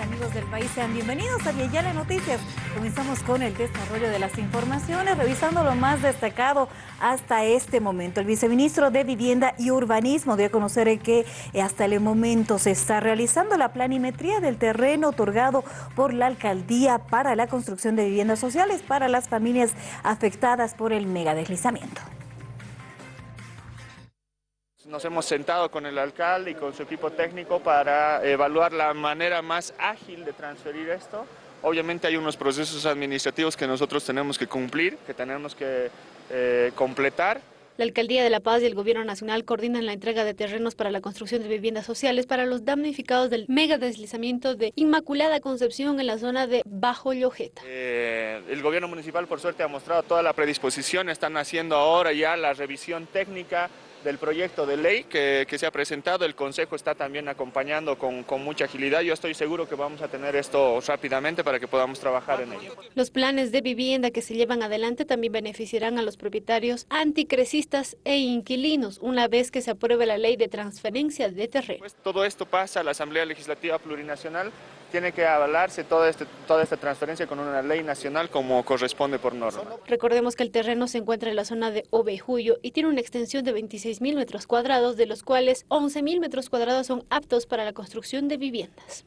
amigos del país. Sean bienvenidos a Viayale Noticias. Comenzamos con el desarrollo de las informaciones, revisando lo más destacado hasta este momento. El viceministro de Vivienda y Urbanismo dio a conocer que hasta el momento se está realizando la planimetría del terreno otorgado por la alcaldía para la construcción de viviendas sociales para las familias afectadas por el megadeslizamiento. Nos hemos sentado con el alcalde y con su equipo técnico para evaluar la manera más ágil de transferir esto. Obviamente hay unos procesos administrativos que nosotros tenemos que cumplir, que tenemos que eh, completar. La Alcaldía de La Paz y el Gobierno Nacional coordinan la entrega de terrenos para la construcción de viviendas sociales para los damnificados del mega deslizamiento de Inmaculada Concepción en la zona de Bajo Llojeta. Eh, el Gobierno Municipal por suerte ha mostrado toda la predisposición, están haciendo ahora ya la revisión técnica del proyecto de ley que, que, se ha presentado. El Consejo está también acompañando con, con, mucha agilidad. Yo estoy seguro que vamos a tener esto rápidamente para que podamos trabajar en ello. Los planes de vivienda que se llevan adelante también beneficiarán a los propietarios anticrecistas e inquilinos una vez que se apruebe la ley de transferencia de terreno. Pues todo esto pasa a la Asamblea Legislativa Plurinacional tiene que avalarse toda, este, toda esta transferencia con una ley nacional como corresponde por norma. Recordemos que el terreno se encuentra en la zona de Ovejuyo y tiene una extensión de 26 mil metros cuadrados, de los cuales 11 mil metros cuadrados son aptos para la construcción de viviendas.